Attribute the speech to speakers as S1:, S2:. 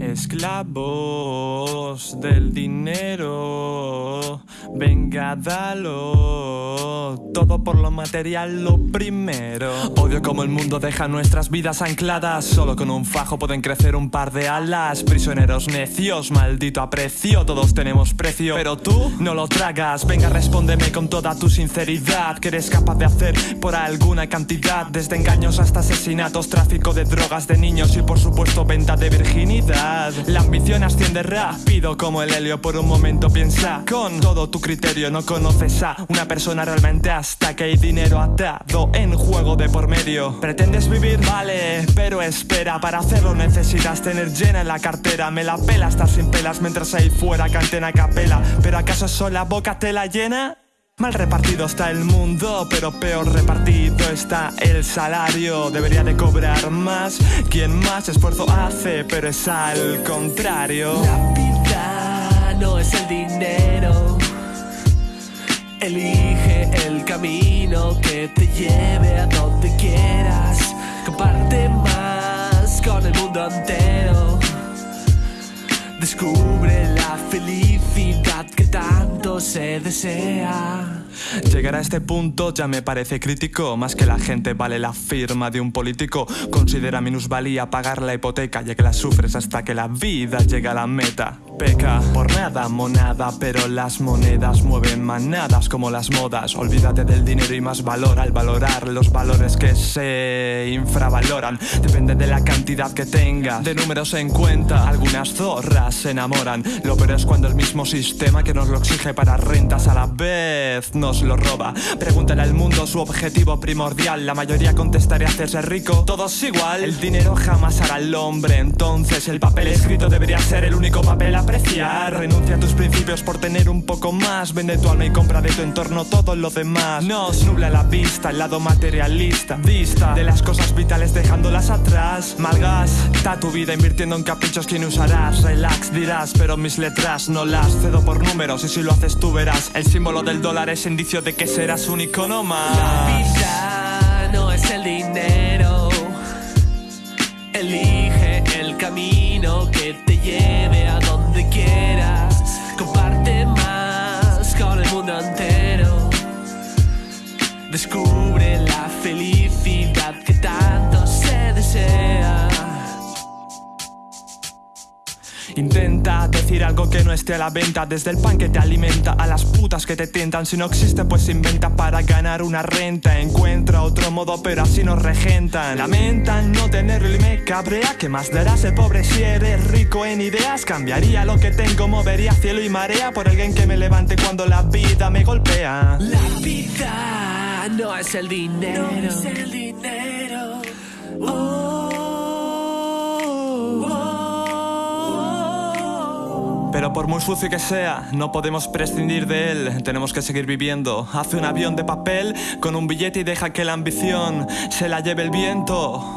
S1: Esclavos del dinero, venga, dalo todo por lo material lo primero. Odio como el mundo deja nuestras vidas ancladas, solo con un fajo pueden crecer un par de alas. Prisioneros necios, maldito aprecio, todos tenemos precio, pero tú no lo tragas. Venga, respóndeme con toda tu sinceridad, que eres capaz de hacer por alguna cantidad, desde engaños hasta asesinatos, tráfico de drogas de niños y por supuesto venta de virginidad. La ambición asciende rápido como el helio por un momento piensa Con todo tu criterio no conoces a una persona realmente hasta que hay dinero atado en juego de por medio ¿Pretendes vivir? Vale, pero espera Para hacerlo necesitas tener llena en la cartera Me la pela estar sin pelas mientras ahí fuera canten a capela ¿Pero acaso solo la boca te la llena? Mal repartido está el mundo, pero peor repartido está el salario. Debería de cobrar más quien más esfuerzo hace, pero es al contrario.
S2: La vida no es el dinero. Elige el camino que te lleve a donde quieras. Comparte más con el mundo entero. Descubre la felicidad que tanto se desea.
S1: Llegar a este punto ya me parece crítico. Más que la gente vale la firma de un político. Considera minusvalía pagar la hipoteca Ya que la sufres hasta que la vida llega a la meta. Peca. Por nada monada Pero las monedas mueven manadas como las modas. Olvídate del dinero y más valor. Al valorar Los valores que se infravaloran Depende de la cantidad que tengas De números en cuenta Algunas zorras se enamoran. Lo peor es cuando el mismo sistema que nos lo exige para rentas a la vez lo roba. Pregúntale al mundo su objetivo primordial. La mayoría contestaría hacerse rico Todos igual. El dinero jamás hará al hombre Entonces el papel escrito debería ser el único papel a apreciar. Renuncia a tus principios por tener un poco más. Vende tu alma y compra de tu entorno todo lo demás. Nos nubla la vista, el lado materialista Vista de las cosas vitales dejándolas atrás. Malgasta tu vida invirtiendo en caprichos que no usarás. Relax dirás, pero mis letras no las cedo por números Y si lo haces tú verás. El símbolo del dólar es indicio de que serás un icono más.
S2: La vida no es el dinero. Elige el camino que te lleve a donde quieras. Comparte más con el mundo entero. Descubre la felicidad
S1: Intenta decir algo que no esté a la venta. Desde el pan que te alimenta a las putas que te tientan. Si no existe pues inventa para ganar una renta. Encuentra otro modo pero así nos regentan. Lamentan no tenerlo y me cabrea ¿Qué más dará ser pobre si eres rico en ideas? Cambiaría lo que tengo, movería cielo y marea Por alguien que me levante cuando la vida me golpea.
S2: La vida no es el dinero. No es el dinero
S1: Pero por muy sucio que sea, no podemos prescindir de él. Tenemos que seguir viviendo. Hace un avión de papel con un billete y deja que la ambición se la lleve el viento